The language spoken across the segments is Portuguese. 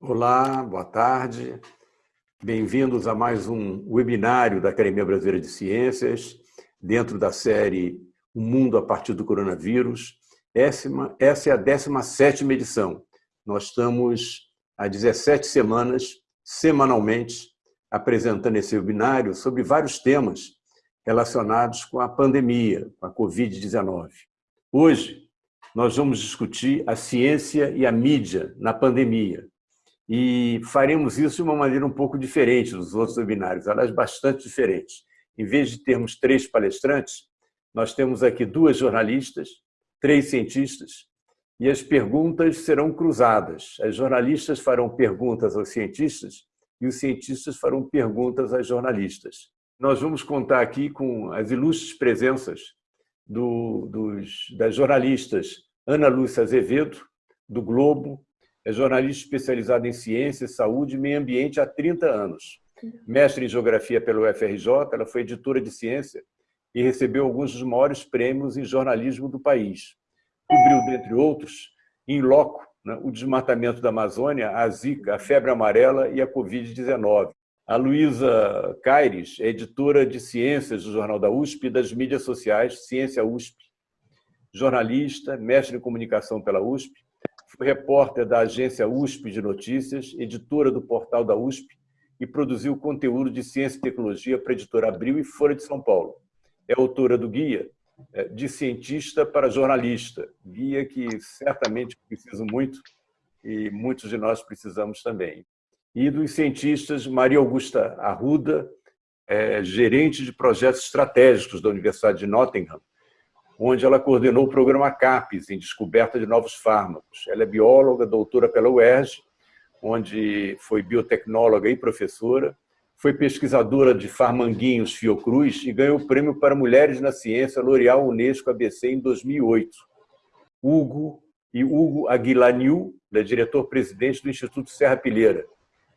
Olá, boa tarde. Bem-vindos a mais um webinário da Academia Brasileira de Ciências, dentro da série O Mundo a partir do Coronavírus. Essa é a 17 edição. Nós estamos há 17 semanas, semanalmente, apresentando esse webinário sobre vários temas relacionados com a pandemia, com a Covid-19. Hoje, nós vamos discutir a ciência e a mídia na pandemia. E faremos isso de uma maneira um pouco diferente dos outros webinários, aliás, bastante diferente. Em vez de termos três palestrantes, nós temos aqui duas jornalistas, três cientistas, e as perguntas serão cruzadas. As jornalistas farão perguntas aos cientistas e os cientistas farão perguntas às jornalistas. Nós vamos contar aqui com as ilustres presenças do, dos, das jornalistas Ana Lúcia Azevedo, do Globo, é jornalista especializada em ciência, saúde e meio ambiente há 30 anos. Mestre em geografia pelo UFRJ, ela foi editora de ciência e recebeu alguns dos maiores prêmios em jornalismo do país. Cobriu, dentre outros, em loco, né, o desmatamento da Amazônia, a Zika, a febre amarela e a Covid-19. A Luísa Caires é editora de ciências do Jornal da USP e das mídias sociais Ciência USP. Jornalista, mestre em comunicação pela USP, repórter da agência USP de Notícias, editora do portal da USP e produziu conteúdo de ciência e tecnologia para a editora Abril e Folha de São Paulo. É autora do guia é, De Cientista para Jornalista, guia que certamente preciso muito e muitos de nós precisamos também. E dos cientistas Maria Augusta Arruda, é, gerente de projetos estratégicos da Universidade de Nottingham, onde ela coordenou o programa CAPES, em descoberta de novos fármacos. Ela é bióloga, doutora pela UERJ, onde foi biotecnóloga e professora, foi pesquisadora de Farmanguinhos Fiocruz e ganhou o Prêmio para Mulheres na Ciência L'Oréal Unesco ABC em 2008. Hugo e Hugo Aguilaniu, é diretor-presidente do Instituto Serra Pilheira,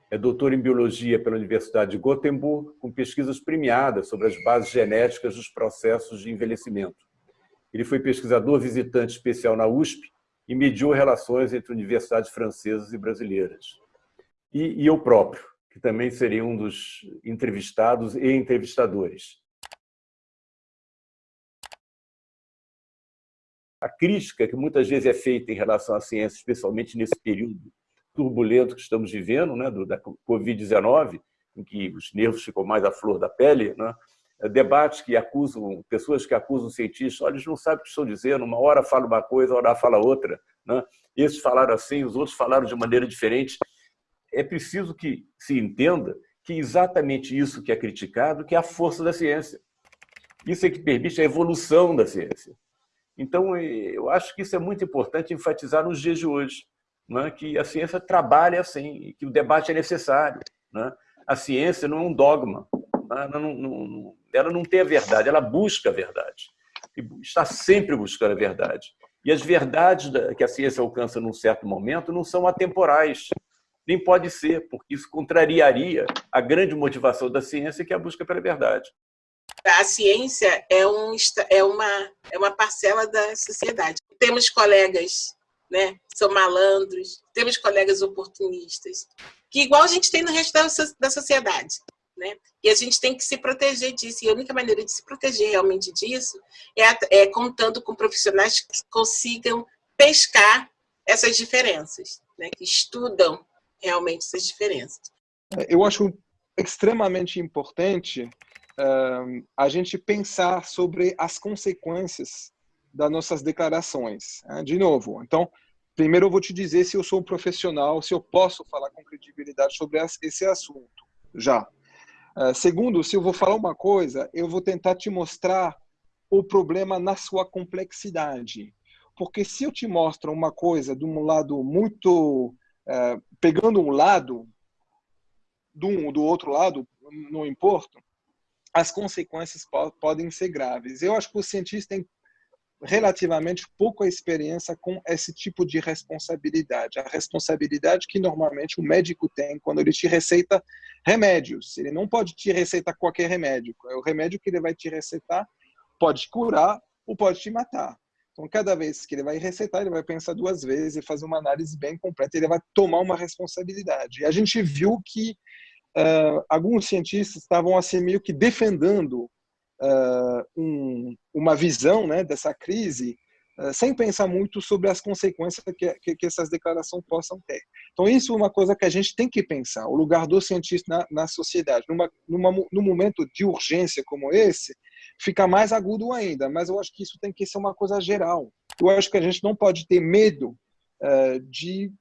é doutor em Biologia pela Universidade de Gothenburg, com pesquisas premiadas sobre as bases genéticas dos processos de envelhecimento. Ele foi pesquisador visitante especial na USP e mediou relações entre universidades francesas e brasileiras. E, e eu próprio, que também seria um dos entrevistados e entrevistadores. A crítica que muitas vezes é feita em relação à ciência, especialmente nesse período turbulento que estamos vivendo, né, do, da Covid-19, em que os nervos ficam mais à flor da pele, né, debates que acusam, pessoas que acusam cientistas, olha, eles não sabem o que estão dizendo, uma hora fala uma coisa, outra hora fala outra. Né? Esses falaram assim, os outros falaram de maneira diferente. É preciso que se entenda que exatamente isso que é criticado, que é a força da ciência. Isso é que permite a evolução da ciência. Então, eu acho que isso é muito importante enfatizar nos dias de hoje né, que a ciência trabalha assim, que o debate é necessário. Né? A ciência não é um dogma? Ela, não, não, ela não tem a verdade, ela busca a verdade. E está sempre buscando a verdade. E as verdades que a ciência alcança num certo momento não são atemporais. Nem pode ser, porque isso contrariaria a grande motivação da ciência, que é a busca pela verdade. A ciência é, um, é, uma, é uma parcela da sociedade. Temos colegas né? São malandros, temos colegas oportunistas, que igual a gente tem no resto da sociedade, né? E a gente tem que se proteger disso. E a única maneira de se proteger realmente disso é, é contando com profissionais que consigam pescar essas diferenças, né? Que estudam realmente essas diferenças. Eu acho extremamente importante uh, a gente pensar sobre as consequências das nossas declarações. Né? De novo, então, primeiro eu vou te dizer se eu sou um profissional, se eu posso falar com credibilidade sobre esse assunto, já. Uh, segundo, se eu vou falar uma coisa, eu vou tentar te mostrar o problema na sua complexidade. Porque se eu te mostro uma coisa de um lado muito... Uh, pegando um lado, do, do outro lado, não importa, as consequências podem ser graves. Eu acho que o cientista tem relativamente pouca experiência com esse tipo de responsabilidade. A responsabilidade que normalmente o médico tem quando ele te receita remédios. Ele não pode te receitar qualquer remédio. É o remédio que ele vai te receitar pode curar ou pode te matar. Então, cada vez que ele vai receitar, ele vai pensar duas vezes e fazer uma análise bem completa. Ele vai tomar uma responsabilidade. E a gente viu que uh, alguns cientistas estavam assim meio que defendendo uh, um, uma visão né, dessa crise uh, sem pensar muito sobre as consequências que, que, que, essas declarações possam ter. Então, isso é uma coisa que a gente tem que pensar, o lugar do cientista na, na sociedade. Numa, numa, num momento de urgência como esse, fica mais agudo ainda, mas eu acho que isso tem que ser uma coisa geral. Eu acho que a gente não pode ter medo uh, de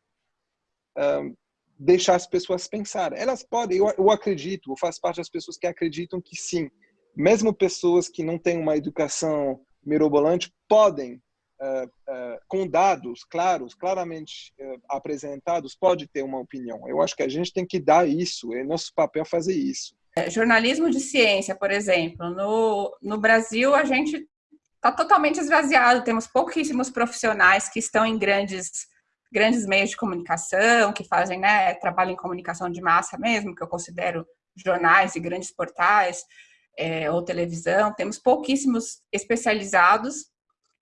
deixar as pessoas pensar. Elas podem, eu, eu acredito, eu faço parte das pessoas que acreditam que sim, mesmo pessoas que não têm uma educação mirobolante podem Uh, uh, com dados claros, claramente uh, apresentados, pode ter uma opinião. Eu acho que a gente tem que dar isso, é nosso papel fazer isso. É, jornalismo de ciência, por exemplo. No, no Brasil, a gente está totalmente esvaziado, temos pouquíssimos profissionais que estão em grandes, grandes meios de comunicação, que fazem né, trabalho em comunicação de massa mesmo, que eu considero jornais e grandes portais, é, ou televisão. Temos pouquíssimos especializados.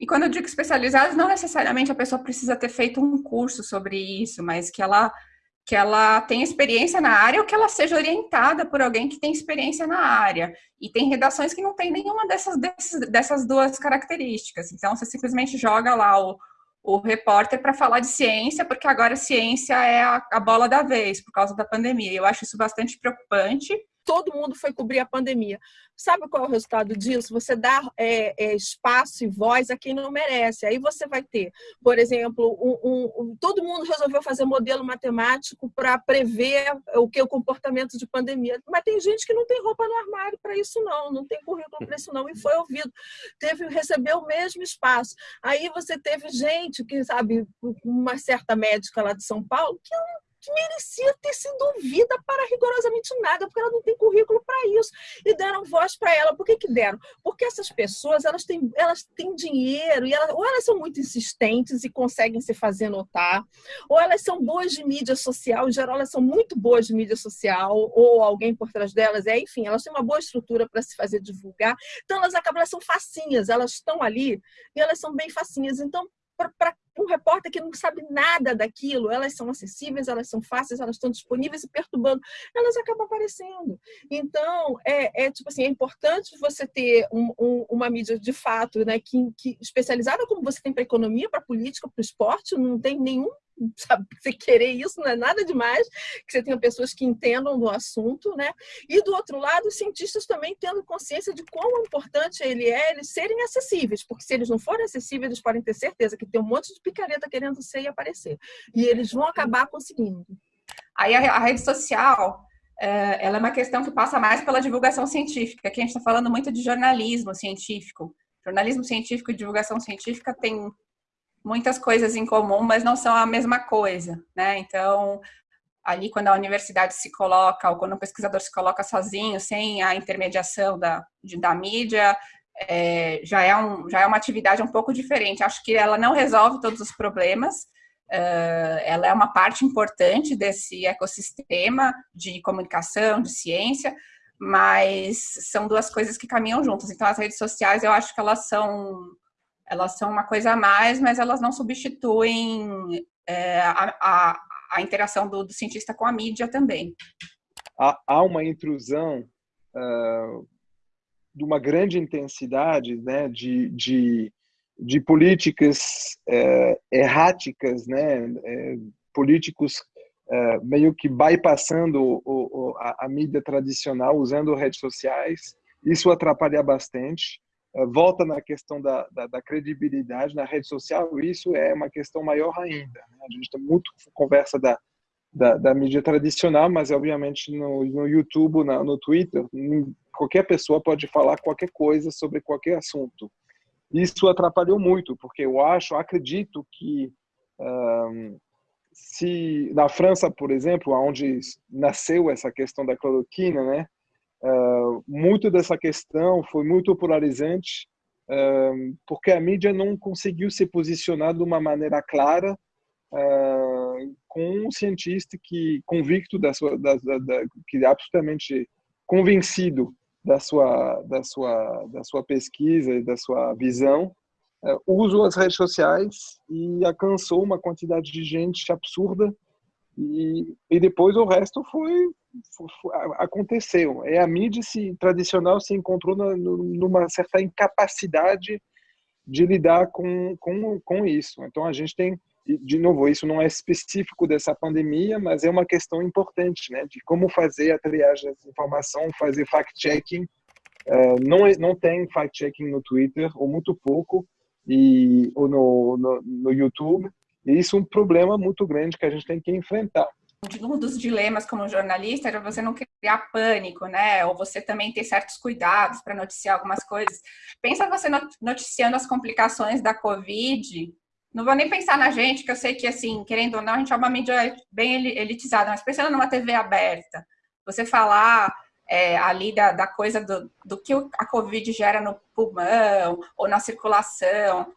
E quando eu digo especializados, não necessariamente a pessoa precisa ter feito um curso sobre isso, mas que ela que ela tenha experiência na área ou que ela seja orientada por alguém que tem experiência na área. E tem redações que não tem nenhuma dessas, dessas, duas características. Então, você simplesmente joga lá o, o repórter para falar de ciência, porque agora ciência é a, a bola da vez por causa da pandemia. Eu acho isso bastante preocupante todo mundo foi cobrir a pandemia. Sabe qual é o resultado disso? Você dá é, é, espaço e voz a quem não merece. Aí você vai ter, por exemplo, um, um, um, todo mundo resolveu fazer modelo matemático para prever o que o comportamento de pandemia. Mas tem gente que não tem roupa no armário para isso não, não tem currículo para isso não e foi ouvido. Teve recebeu o mesmo espaço. Aí você teve gente que sabe uma certa médica lá de São Paulo que não merecia ter sido ouvida para rigorosamente nada, porque ela não tem currículo para isso. E deram voz para ela. Por que, que deram? Porque essas pessoas elas têm, elas têm dinheiro, e elas, ou elas são muito insistentes e conseguem se fazer notar, ou elas são boas de mídia social, em geral elas são muito boas de mídia social, ou alguém por trás delas, é, enfim, elas têm uma boa estrutura para se fazer divulgar. Então elas acabam, elas são facinhas, elas estão ali e elas são bem facinhas. Então, para um repórter que não sabe nada daquilo, elas são acessíveis, elas são fáceis, elas estão disponíveis e perturbando, elas acabam aparecendo. Então, é, é tipo assim, é importante você ter um, um, uma mídia de fato, né, que, que especializada como você tem para economia, para política, para esporte, não tem nenhum sabe, você querer isso não é nada demais, que você tenha pessoas que entendam do assunto, né? E do outro lado, os cientistas também tendo consciência de quão importante ele é eles serem acessíveis, porque se eles não forem acessíveis, eles podem ter certeza que tem um monte de picareta querendo ser e aparecer. E eles vão acabar conseguindo. Aí a rede social, eh, ela é uma questão que passa mais pela divulgação científica. Aqui a gente está falando muito de jornalismo científico. Jornalismo científico e divulgação científica tem muitas coisas em comum, mas não são a mesma coisa, né? Então, ali quando a universidade se coloca, ou quando o pesquisador se coloca sozinho, sem a intermediação da, de, da mídia, é, já, é um, já é uma atividade um pouco diferente. Acho que ela não resolve todos os problemas, uh, ela é uma parte importante desse ecossistema de comunicação, de ciência, mas são duas coisas que caminham juntas. Então, as redes sociais, eu acho que elas são elas são uma coisa a mais, mas elas não substituem é, a, a, a, interação do, do, cientista com a mídia também. Há, há uma intrusão uh, de uma grande intensidade né, de, de, de políticas uh, erráticas, né, uh, políticos meio que bypassando o, o, a, a mídia tradicional, usando redes sociais. Isso atrapalha bastante. Volta na questão da, da, da, credibilidade na rede social, isso é uma questão maior ainda. Né? A gente tem muito conversa da, da, da, mídia tradicional, mas obviamente no, no YouTube, na, no Twitter, qualquer pessoa pode falar qualquer coisa sobre qualquer assunto. Isso atrapalhou muito, porque eu acho, acredito que um, se na França, por exemplo, onde nasceu essa questão da cloroquina, né, Uh, muito dessa questão foi muito polarizante, uh, porque a mídia não conseguiu se posicionar de uma maneira clara uh, com um cientista que convicto da sua, da, da, da, que é absolutamente convencido da sua, da sua, da sua pesquisa e da sua visão uh, usou as redes sociais e alcançou uma quantidade de gente absurda e, e depois o resto foi, foi, aconteceu. É a mídia se, tradicional se encontrou na, numa certa incapacidade de lidar com, com, com isso. Então a gente tem de novo, isso não é específico dessa pandemia, mas é uma questão importante, né, de como fazer a triagem da informação, fazer fact-checking. Uh, não, é, não tem fact-checking no Twitter, ou muito pouco, e, ou no, no, no YouTube, e isso é um problema muito grande que a gente tem que enfrentar. Um dos dilemas como jornalista era você não criar pânico, né? Ou você também ter certos cuidados para noticiar algumas coisas. Pensa você noticiando as complicações da Covid não vou nem pensar na gente, que eu sei que, assim, querendo ou não, a gente é uma mídia bem elitizada, mas pensando numa TV aberta, você falar é, ali da, da coisa do, do que a Covid gera no pulmão ou na circulação,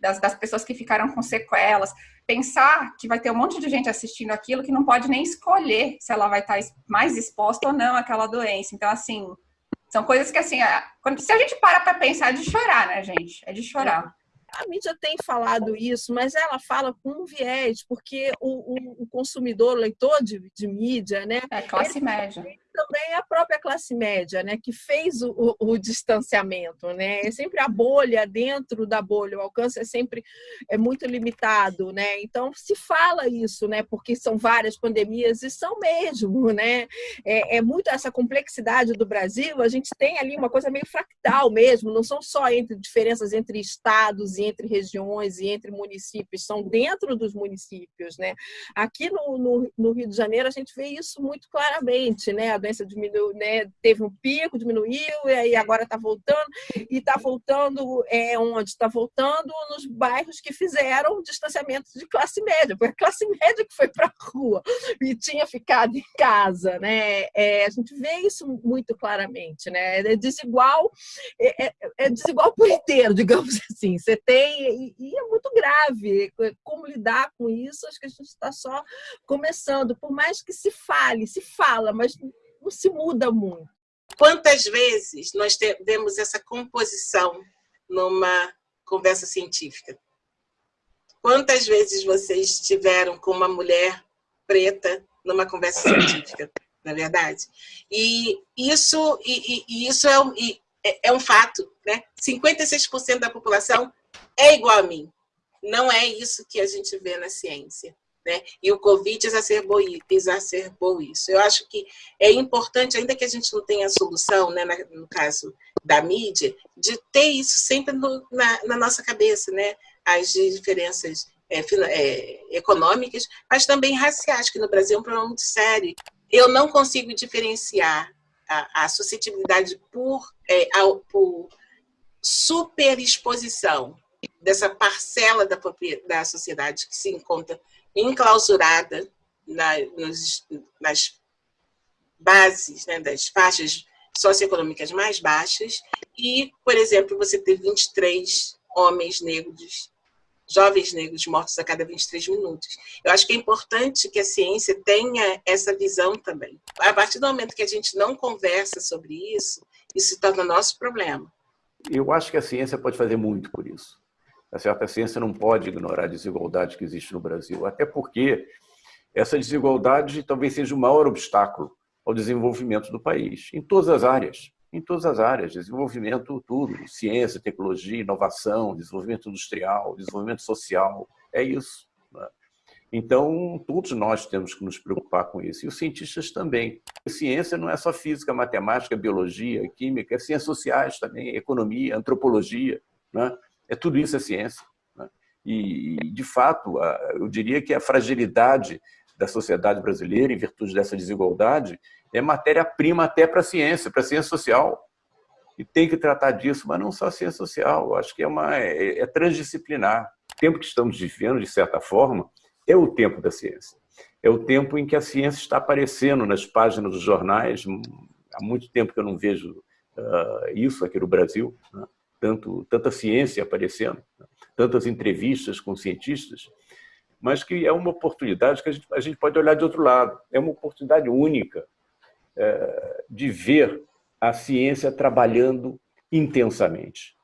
das, das pessoas que ficaram com sequelas, pensar que vai ter um monte de gente assistindo aquilo que não pode nem escolher se ela vai estar mais exposta ou não àquela doença. Então, assim, são coisas que, assim, quando, se a gente para para pensar, é de chorar, né, gente? É de chorar a mídia tem falado isso, mas ela fala com um viés, porque o, o, o consumidor, o leitor de, de mídia, né? É classe média também a própria classe média, né, que fez o, o, o, distanciamento, né? É sempre a bolha dentro da bolha, o alcance é sempre é muito limitado, né? Então se fala isso, né? Porque são várias pandemias e são mesmo, né? É, é muito essa complexidade do Brasil. A gente tem ali uma coisa meio fractal mesmo. Não são só entre diferenças entre estados e entre regiões e entre municípios, são dentro dos municípios, né? Aqui no, no, no Rio de Janeiro a gente vê isso muito claramente, né? Doença diminuiu, né, teve um pico, diminuiu, e aí agora está voltando, e está voltando é, onde? Está voltando nos bairros que fizeram distanciamento de classe média, foi a classe média que foi para a rua e tinha ficado em casa. Né? É, a gente vê isso muito claramente, né? é desigual, é, é, é desigual por inteiro, digamos assim. Você tem, e, e é muito grave como lidar com isso, acho que a gente está só começando, por mais que se fale, se fala, mas não se muda muito. Quantas vezes nós temos essa composição numa conversa científica? Quantas vezes vocês estiveram com uma mulher preta numa conversa científica, na é verdade? E isso, e, e isso é, um, é, é um fato, né? 56% da população é igual a mim. Não é isso que a gente vê na ciência. Né? E o Covid exacerbou, isso. Eu acho que é importante, ainda que a gente não tenha solução, né, no caso da mídia, de ter isso sempre no, na, na, nossa cabeça, né? as diferenças é, é, econômicas, mas também raciais, que no Brasil é um problema muito sério. Eu não consigo diferenciar a, a suscetibilidade por, é, por superexposição dessa parcela da, da sociedade que se encontra enclausurada na, nos, nas bases né, das faixas socioeconômicas mais baixas e, por exemplo, você ter 23 homens negros, jovens negros mortos a cada 23 minutos. Eu acho que é importante que a ciência tenha essa visão também. A partir do momento que a gente não conversa sobre isso, isso se torna nosso problema. Eu acho que a ciência pode fazer muito por isso. A certa ciência não pode ignorar a desigualdade que existe no Brasil, até porque essa desigualdade talvez seja o maior obstáculo ao desenvolvimento do país, em todas as áreas. Em todas as áreas, desenvolvimento, tudo, ciência, tecnologia, inovação, desenvolvimento industrial, desenvolvimento social, é isso. Né? Então, todos nós temos que nos preocupar com isso, e os cientistas também. A ciência não é só física, matemática, biologia, química, é ciências sociais também, economia, antropologia. Né? É tudo isso é ciência. Né? E, de fato, eu diria que a fragilidade da sociedade brasileira, em virtude dessa desigualdade, é matéria-prima até para a ciência, para a ciência social. E tem que tratar disso, mas não só a ciência social. Eu acho que é, uma, é, é transdisciplinar. O tempo que estamos vivendo, de certa forma, é o tempo da ciência. É o tempo em que a ciência está aparecendo nas páginas dos jornais. Há muito tempo que eu não vejo uh, isso aqui no Brasil. Né? Tanto, tanta ciência aparecendo, né? tantas entrevistas com cientistas, mas que é uma oportunidade que a gente, a gente pode olhar de outro lado. É uma oportunidade única é, de ver a ciência trabalhando intensamente.